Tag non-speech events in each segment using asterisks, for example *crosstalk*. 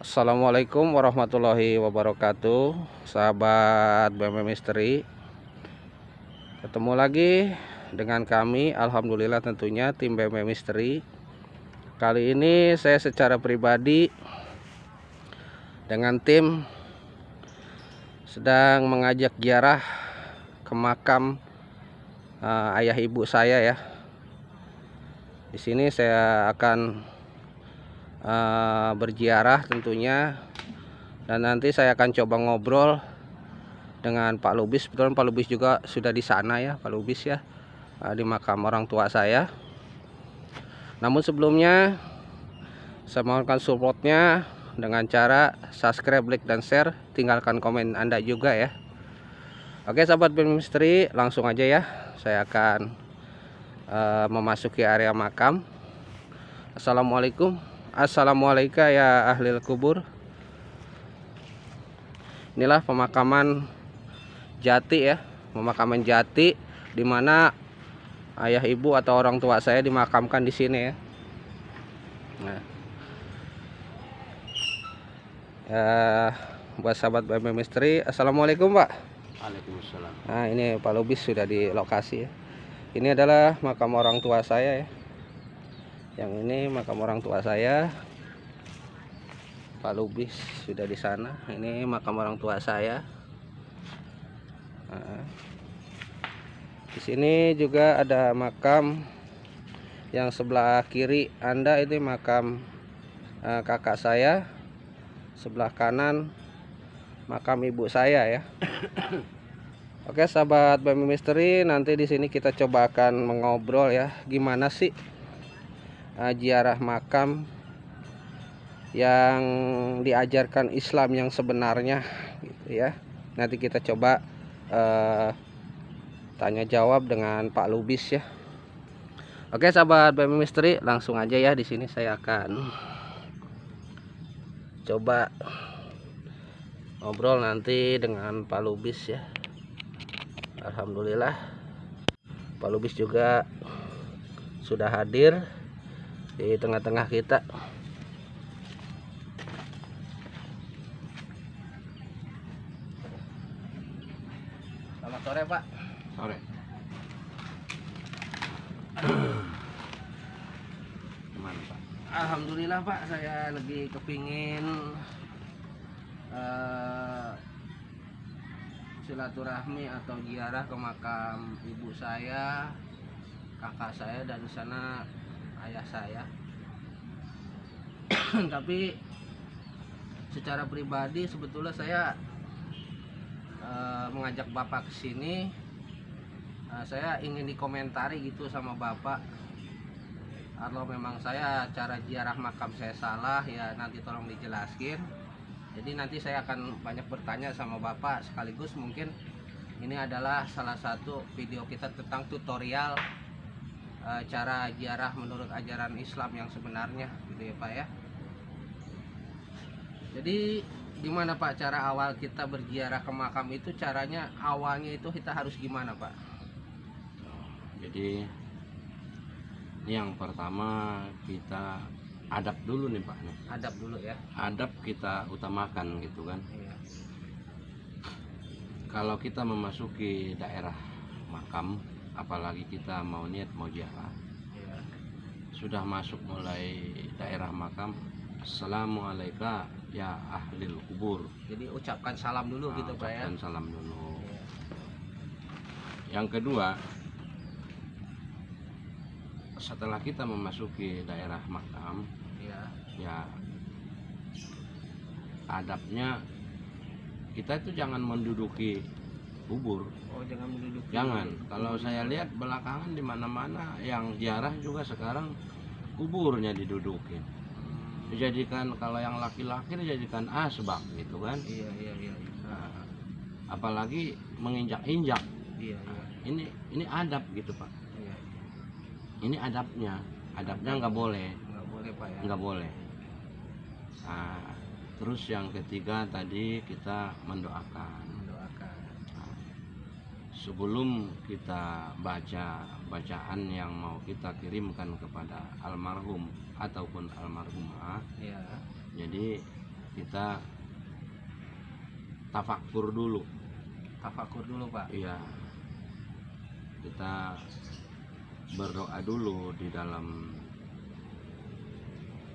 Assalamualaikum warahmatullahi wabarakatuh Sahabat BM Misteri Ketemu lagi dengan kami Alhamdulillah tentunya tim BM Misteri Kali ini saya secara pribadi Dengan tim Sedang mengajak ziarah Ke makam uh, Ayah ibu saya ya. Di sini saya akan uh, berziarah tentunya. Dan nanti saya akan coba ngobrol dengan Pak Lubis. Betul Pak Lubis juga sudah di sana ya Pak Lubis ya. Uh, di makam orang tua saya. Namun sebelumnya saya mohonkan supportnya dengan cara subscribe like dan share. Tinggalkan komen anda juga ya. Oke sahabat film misteri langsung aja ya. Saya akan uh, memasuki area makam. Assalamualaikum Assalamualaikum ya ahli kubur. Inilah pemakaman jati ya Pemakaman jati Di mana ayah ibu atau orang tua saya dimakamkan di sini ya. Nah. Ya buat sahabat BM Misteri Assalamualaikum Pak. Waalaikumsalam. Nah ini Pak Lubis sudah di lokasi ya. Ini adalah makam orang tua saya ya yang ini makam orang tua saya. Pak Lubis sudah di sana. Ini makam orang tua saya. Nah, di sini juga ada makam yang sebelah kiri Anda ini makam uh, kakak saya. Sebelah kanan makam ibu saya ya. *coughs* Oke sahabat Bami Misteri nanti di sini kita coba akan mengobrol ya. Gimana sih uh, ziarah makam yang diajarkan Islam yang sebenarnya gitu ya. Nanti kita coba uh, tanya jawab dengan Pak Lubis ya. Oke sahabat BM Misteri langsung aja ya di sini saya akan coba ngobrol nanti dengan Pak Lubis ya. Alhamdulillah Pak Lubis juga sudah hadir di tengah-tengah kita. Selamat sore pak. Sore. Gimana pak? Alhamdulillah pak. Saya lagi kepingin uh, silaturahmi atau ziarah ke makam ibu saya kakak saya dan di sana ayah saya. *coughs* Tapi secara pribadi sebetulnya saya e, mengajak bapak ke sini. E, saya ingin dikomentari gitu sama bapak. Kalau memang saya cara ziarah makam saya salah ya nanti tolong dijelaskan. Jadi nanti saya akan banyak bertanya sama bapak sekaligus mungkin ini adalah salah satu video kita tentang tutorial e, cara ziarah menurut ajaran Islam yang sebenarnya gitu ya Pak ya. Jadi gimana Pak cara awal kita berziarah ke makam itu caranya awalnya itu kita harus gimana Pak? Jadi yang pertama kita adab dulu nih Pak nih. Adab dulu ya. Adab kita utamakan gitu kan. Iya. kalau kita memasuki daerah makam apalagi kita mau niat mau iya. sudah masuk mulai daerah makam Assalamualaikum ya ahli kubur. Jadi ucapkan salam dulu Nah, gitu Pak ya? ucapkan salam dulu. Yang kedua setelah kita memasuki daerah makam iya. ya adabnya kita itu jangan menduduki kubur oh jangan menduduki jangan. Kalau saya lihat belakangan di mana-mana yang ziarah juga sekarang kuburnya didudukin. Hmm, dijadikan kalau yang laki-laki dijadikan asbak gitu kan. Iya iya iya Nah, apalagi menginjak-injak. Iya iya. Ini ini adab gitu pak. Iya ini adabnya. Adabnya nggak boleh. Nggak boleh Pak ya. Nggak boleh. Nah, terus yang ketiga tadi kita mendoakan. Nah, sebelum kita baca bacaan yang mau kita kirimkan kepada almarhum ataupun almarhumah iya jadi kita tafakur dulu. Tafakur dulu pak. Iya. Kita berdoa dulu di dalam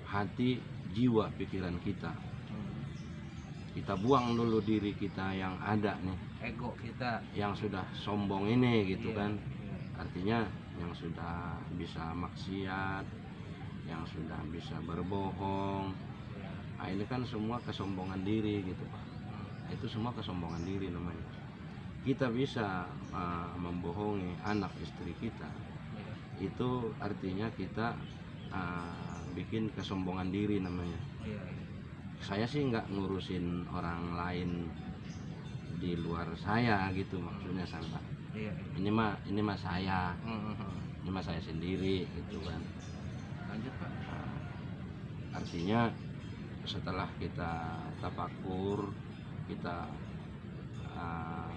hati jiwa pikiran kita. Hmm. kita buang dulu diri kita yang ada nih ego kita yang sudah sombong ini gitu Iya, kan iya. artinya yang sudah bisa maksiat yang sudah bisa berbohong Iya. nah, ini kan semua kesombongan diri gitu pak Hmm. itu semua kesombongan diri namanya kita bisa uh, membohongi anak istri kita Iya. itu artinya kita uh, bikin kesombongan diri namanya saya sih nggak ngurusin orang lain di luar saya gitu maksudnya sampai Iya, iya. ini mah ini mah saya Hmm, hmm, hmm. ini mah saya sendiri gitu kan lanjut pak Nah, artinya setelah kita tapakur kita uh,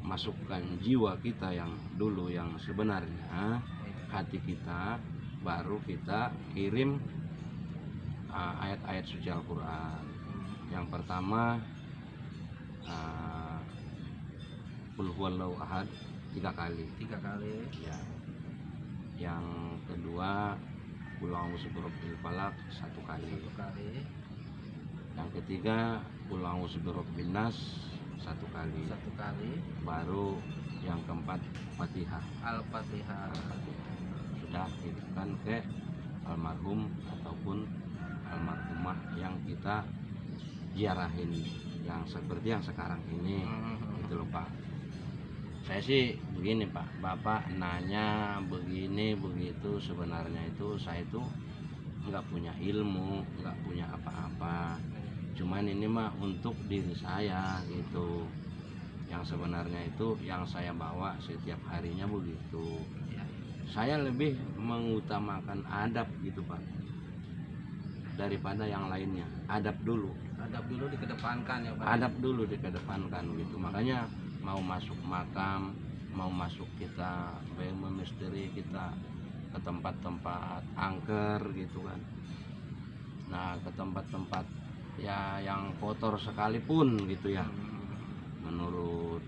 masukkan jiwa kita yang dulu yang sebenarnya Iya. hati kita baru kita kirim uh, ayat-ayat suci Al-Quran yang pertama uh, Qul huwallahu ahad tiga kali. Tiga kali. Ya. Yang kedua Qul a'udzu birabbil falaq satu kali. Satu kali. Yang ketiga Qul a'udzu birabbin nas satu kali. Satu kali. Baru yang keempat Fatihah. Al-fatihah. Sudah kirimkan ke almarhum ataupun almarhumah yang kita ziarahin yang seperti yang sekarang ini. Hmm, hmm, hmm. itu loh Pak. Saya sih begini Pak. Bapak nanya begini begitu. Sebenarnya itu saya itu nggak punya ilmu nggak punya apa-apa. Cuman ini mah untuk diri saya gitu. Yang sebenarnya itu yang saya bawa setiap harinya begitu. Iya, saya lebih mengutamakan adab gitu Pak daripada yang lainnya. Adab dulu. Adab dulu dikedepankan ya pak. Adab dulu dikedepankan gitu. Makanya mau masuk makam mau masuk kita misteri kita ke tempat-tempat angker gitu kan. Nah ke tempat-tempat ya yang kotor sekalipun gitu ya. Menurut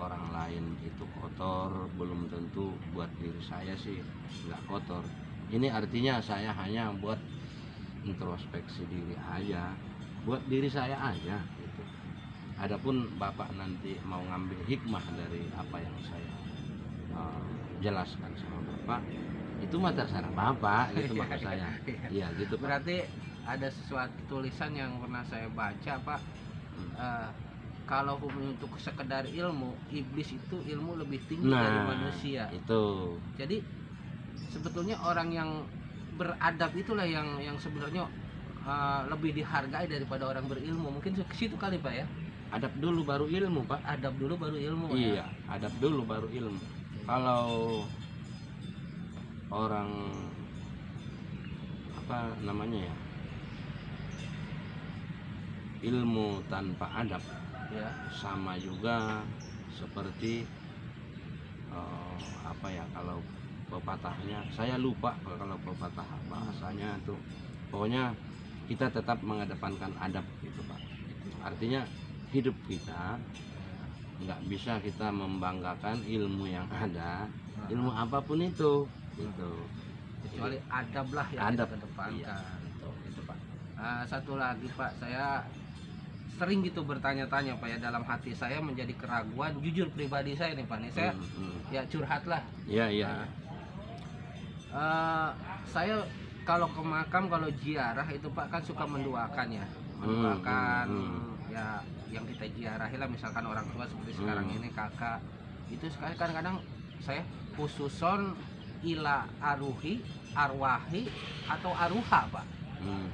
orang lain itu kotor belum tentu buat diri saya sih nggak kotor. Ini artinya saya hanya buat introspeksi diri aja buat diri saya aja gitu. Adapun bapak nanti mau ngambil hikmah dari apa yang saya uh, jelaskan sama bapak itu mah terserah bapak gitu *laughs* maksud saya. iya gitu pak. Berarti ada sesuatu tulisan yang pernah saya baca pak. Hmm. Eh, kalau untuk sekedar ilmu iblis itu ilmu lebih tinggi dari nah manusia. itu. Jadi sebetulnya orang yang beradab itulah yang yang sebenarnya eh, lebih dihargai daripada orang berilmu mungkin ke situ kali pak ya adab dulu baru ilmu pak adab dulu baru ilmu Iya, ya adab dulu baru ilmu. Kalau orang apa namanya ya? Ilmu tanpa adab ya sama juga seperti eh, apa ya kalau pepatahnya. Saya lupa kalau pepatah bahasanya tuh. Pokoknya kita tetap mengedepankan adab gitu pak. Artinya hidup kita nggak bisa kita membanggakan ilmu yang ada ilmu apa pun itu gitu. Kecuali adab lah yang Adab, kita kedepankan. Iya. itu itu pak. Ah, satu lagi pak. Saya sering gitu bertanya-tanya pak ya. Dalam hati saya menjadi keraguan jujur pribadi saya nih pak. Nih saya Hmm, hmm. ya curhat lah. Iya iya. Nah, eh, saya kalau ke makam kalau ziarah itu pak kan suka mendoakan ya mendoakan hmm, hmm. ya yang kita ziarahi lah misalkan orang tua seperti sekarang Hmm. ini kakak itu sekali kadang-kadang saya khususon ila aruhi arwahi atau aruha pak Hmm.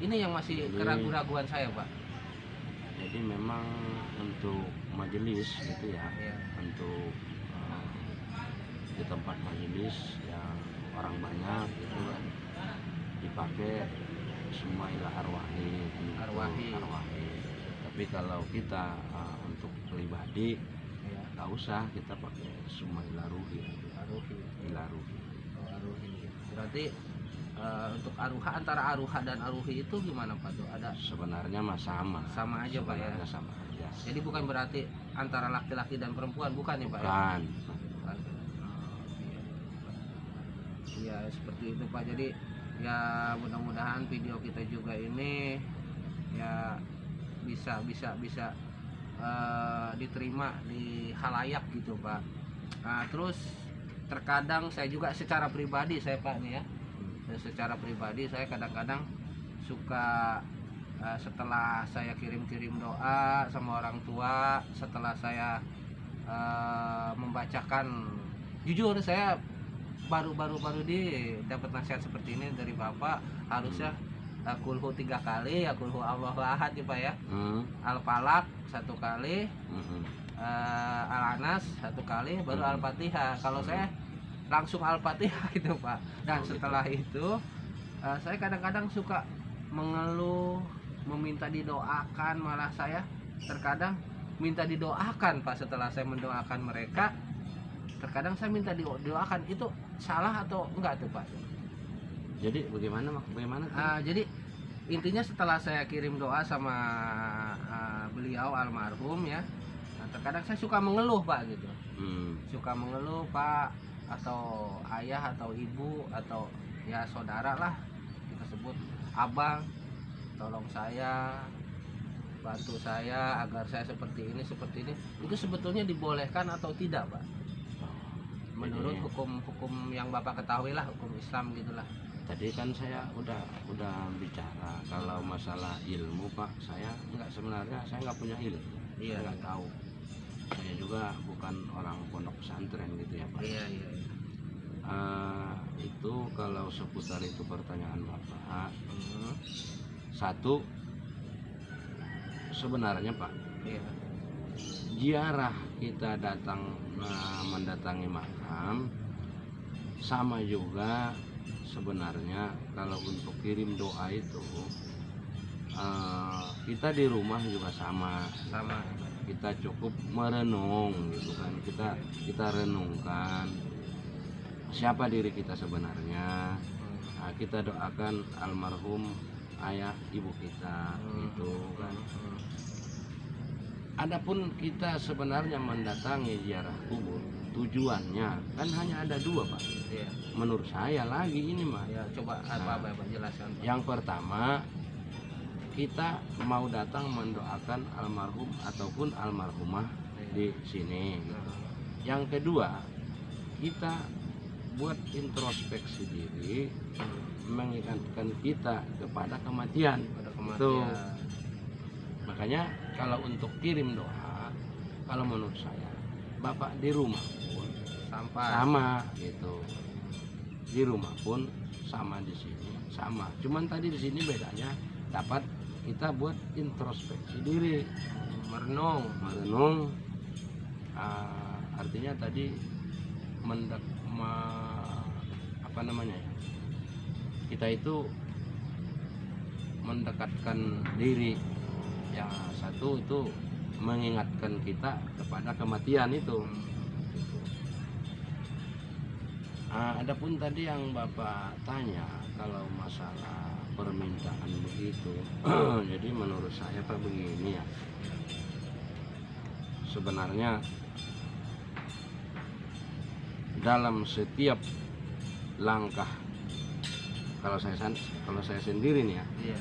ini yang masih keraguan-raguan saya pak jadi memang untuk majelis gitu ya ya untuk eh, di tempat majelis yang orang banyak gitu kan dipakai semua ilah arwahi gitu. Arwahi. arwahi tapi kalau kita eh, untuk pribadi ya nggak usah kita pakai semua ilah ruhi ilah ruhi Oh, berarti Eh, untuk aruha antara aruha dan aruhi itu gimana Pak tuh? Ada sebenarnya mah sama sama aja Pak ya. Sebenarnya sama aja Jadi bukan berarti antara laki-laki dan perempuan bukan ya Pak ya? bukan Bukan. Iya seperti itu Pak. Jadi ya mudah-mudahan video kita juga ini ya bisa bisa bisa eh, diterima di halayak gitu Pak. Nah, terus terkadang saya juga secara pribadi saya Pak nih ya. Dan secara pribadi saya kadang-kadang suka eh, setelah saya kirim-kirim doa sama orang tua, setelah saya eh, membacakan jujur saya baru-baru baru di dapat nasihat seperti ini dari bapak. Harusnya eh, kulhu tiga kali ya kulhu Allahu ahad ya pak ya. Hmm, al falak satu kali. Hmm, eh, al anas satu kali baru Hmm. al fatihah kalau Hmm. saya langsung al fatihah *laughs* itu pak. Dan Oh, gitu. setelah itu eh, saya kadang-kadang suka mengeluh meminta didoakan malah saya terkadang minta didoakan pak setelah saya mendoakan mereka terkadang saya minta didoakan itu salah atau enggak tuh pak? Jadi bagaimana bagaimana tuh? Ah, jadi intinya setelah saya kirim doa sama ah, beliau almarhum ya nah, terkadang saya suka mengeluh pak gitu. Hmm, suka mengeluh pak atau ayah atau ibu atau ya saudara lah kita sebut abang tolong saya bantu saya agar saya seperti ini seperti ini. Itu sebetulnya dibolehkan atau tidak pak menurut hukum-hukum yang bapak ketahui lah hukum Islam gitulah. Tadi kan saya udah udah bicara kalau masalah ilmu pak saya nggak sebenarnya saya nggak punya ilmu. Iya. nggak tahu. Saya juga bukan orang pondok pesantren gitu ya pak. Iya iya Eh, itu kalau seputar itu pertanyaan bapak. Mhm. satu sebenarnya pak Iya. ziarah kita datang eh, mendatangi makam sama juga sebenarnya kalau untuk kirim doa itu eh, kita di rumah juga sama. Sama. Kita cukup merenung gitu kan. Kita kita renungkan siapa diri kita sebenarnya. Nah, kita doakan almarhum ayah ibu kita gitu kan. Adapun kita sebenarnya mendatangi ziarah kubur tujuannya kan hanya ada dua pak Iya. menurut saya lagi ini mah Ya, coba apa apa Pak jelaskan. Pak. yang pertama kita mau datang mendoakan almarhum ataupun almarhumah di sini gitu. yang kedua kita buat introspeksi diri mengingatkan kita kepada kematian pada Tuh. kematian. makanya kalau untuk kirim doa kalau menurut saya bapak di rumah pun Sampai. sama. Gitu. Di rumah pun sama di sini sama. Cuman tadi di sini bedanya dapat kita buat introspeksi diri. Merenung. merenung. Ah, artinya tadi mendek me- apa namanya ya? Kita itu mendekatkan diri. Yang satu itu mengingatkan kita kepada kematian itu Ah, adapun tadi yang bapak tanya kalau masalah permintaan begitu *clears throat* jadi menurut saya pak begini ya sebenarnya dalam setiap langkah kalau saya kalau saya sendiri nih ya Iya.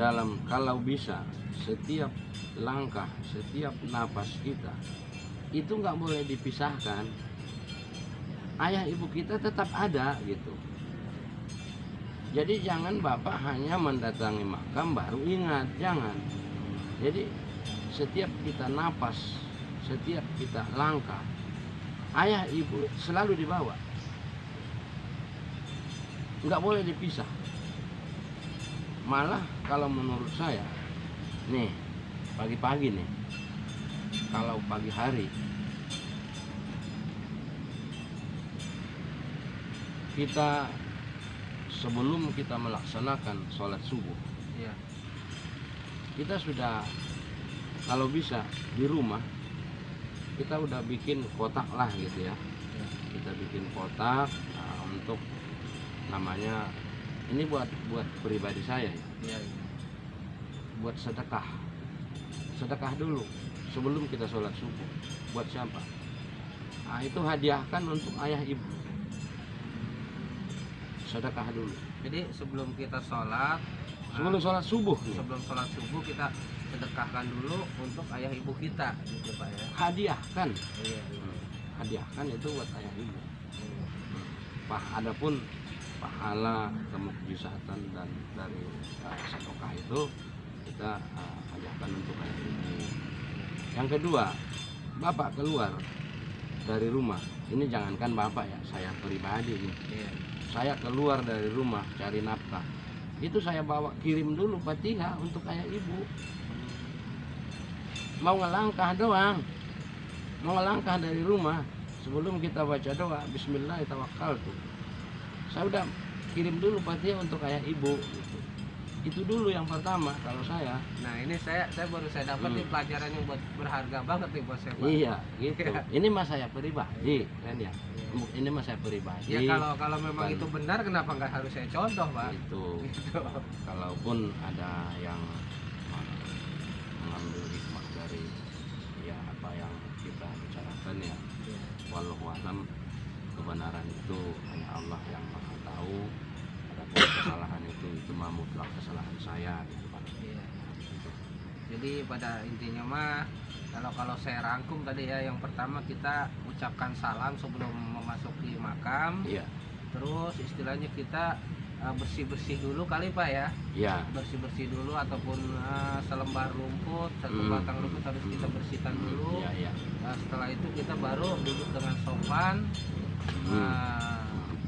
dalam kalau bisa setiap langkah setiap napas kita itu nggak boleh dipisahkan ayah ibu kita tetap ada gitu. Jadi jangan bapak hanya mendatangi makam baru ingat jangan. Jadi setiap kita napas setiap kita langkah ayah ibu selalu dibawa. Nggak boleh dipisah. Malah kalau menurut saya nih pagi-pagi nih kalau pagi hari kita sebelum kita melaksanakan sholat subuh. Iya. kita sudah kalau bisa di rumah kita udah bikin kotak lah gitu ya. Iya. kita bikin kotak nah, untuk namanya ini buat buat pribadi saya ya. Iya. buat sedekah. Sedekah dulu sebelum kita sholat subuh. Buat siapa? Nah, itu hadiahkan untuk ayah ibu sedekah dulu. Jadi sebelum kita sholat, sebelum sholat subuh nih, sebelum sholat subuh kita sedekahkan dulu untuk ayah ibu kita, gitu pak ya. hadiahkan. Iya, iya. hadiahkan itu buat ayah ibu. Pah, adapun pahala kemukjizatan dan dari uh, sedekah itu kita uh, hadiahkan untuk ayah ibu. Yang kedua bapak keluar dari rumah. Ini jangankan bapak ya saya pribadi nih Iya. Saya keluar dari rumah cari nafkah. Itu saya bawa kirim dulu fatihah untuk ayah ibu. Mau ngelangkah doang. Mau ngelangkah dari rumah. Sebelum kita baca doa Bismillah tawakal tuh saya udah kirim dulu fatihah untuk ayah ibu gitu. itu dulu yang pertama kalau saya. Nah ini saya saya baru saya dapat Hmm. nih pelajaran yang buat berharga banget nih buat saya iya gitu. *laughs* Ini mas saya pribadi kan ya ini mas saya pribadi Ya kalau kalau memang Bukan. itu benar kenapa nggak harus saya contoh pak? itu *laughs* Gitu. kalaupun ada yang mengambil hikmah dari ya apa yang kita bicarakan ya walau alam kebenaran itu hanya Allah yang maha tahu adapun kesalahan itu itu mah mutlak kesalahan saya gitu kan Iya. Jadi pada intinya mah kalau kalau saya rangkum tadi ya yang pertama kita ucapkan salam sebelum memasuki makam, iya terus istilahnya kita bersih bersih dulu kali pak ya, iya bersih bersih dulu ataupun eh, selembar rumput, satu Hmm. batang rumput harus kita bersihkan dulu. iya iya Nah, setelah itu kita baru duduk dengan sopan Hmm. eh,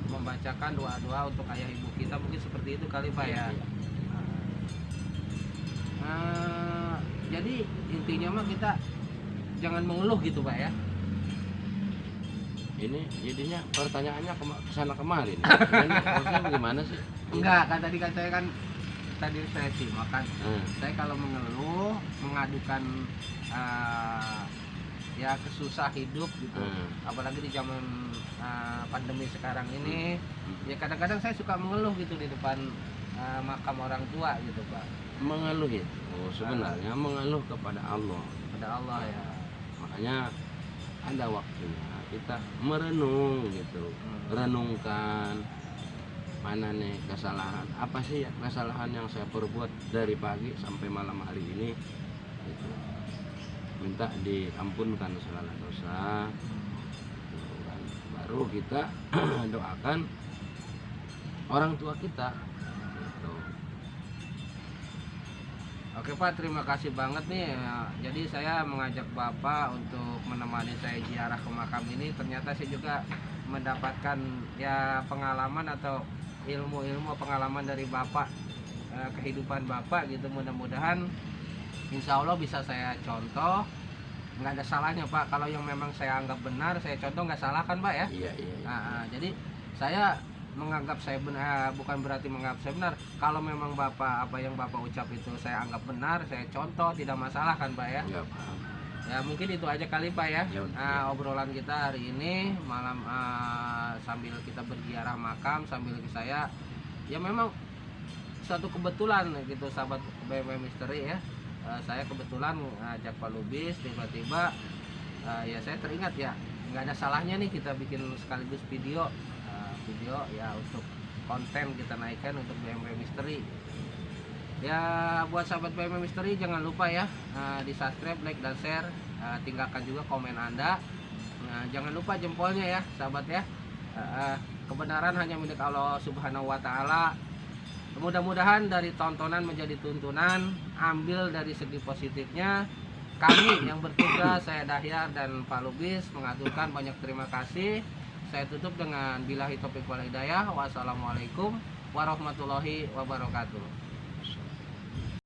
membacakan doa-doa untuk ayah ibu kita mungkin seperti itu kali pak ya. Iya, iya. Eh, jadi intinya mah kita jangan mengeluh gitu pak ya. ini jadinya pertanyaannya kema- ke sana kemari *laughs* nih. Ini maksudnya bagaimana sih Enggak kan tadi kan saya kan tadi saya simak kan Hmm. saya kalau mengeluh mengadukan eh, ya kesusah hidup gitu Hmm. apalagi di zaman eh, pandemi sekarang ini Hmm. ya kadang-kadang saya suka mengeluh gitu di depan eh, makam orang tua gitu pak mengeluh itu sebenarnya mengeluh kepada Allah pada Allah ya makanya ada waktunya kita merenung gitu Hmm. renungkan mana nih kesalahan apa sih ya kesalahan yang saya perbuat dari pagi sampai malam hari ini gitu. minta diampunkan segala dosa gitu kan. baru kita *clears throat* doakan orang tua kita Oke Pak, terima kasih banget nih. Ya, Jadi saya mengajak Bapak untuk menemani saya ziarah ke makam ini. Ternyata saya juga mendapatkan ya pengalaman atau ilmu-ilmu pengalaman dari Bapak eh, kehidupan Bapak gitu. Mudah-mudahan Insya Allah bisa saya contoh. Nggak ada salahnya Pak. Kalau yang memang saya anggap benar, saya contoh nggak salah kan Pak ya? iya iya, iya. Nah, ah, jadi saya menganggap saya benar bukan berarti menganggap saya benar. Kalau memang bapak apa yang bapak ucap itu saya anggap benar saya contoh tidak masalah kan pak ya? Paham. ya mungkin itu aja kali pak ya. Ya, Nah, obrolan kita hari ini malam ah, sambil kita berziarah makam sambil saya ya memang suatu kebetulan gitu sahabat BMW Misteri ya. Eh, saya kebetulan ngajak Pak Lubis tiba-tiba eh, ya saya teringat ya nggak ada salahnya nih kita bikin sekaligus video Eh, video ya untuk konten kita naikkan untuk BMW Misteri ya buat sahabat BMW Misteri jangan lupa ya eh, di subscribe like dan share. Eh, tinggalkan juga komen anda. Nah, jangan lupa jempolnya ya sahabat ya. Eh, kebenaran hanya milik Allah Subhanahu Wa Taala. Mudah-mudahan dari tontonan menjadi tuntunan ambil dari segi positifnya. Kami yang bertugas saya Dahyar dan Pak Lubis mengaturkan banyak terima kasih saya tutup dengan bilahi topik wal hidayah. Wassalamualaikum warahmatullahi wabarakatuh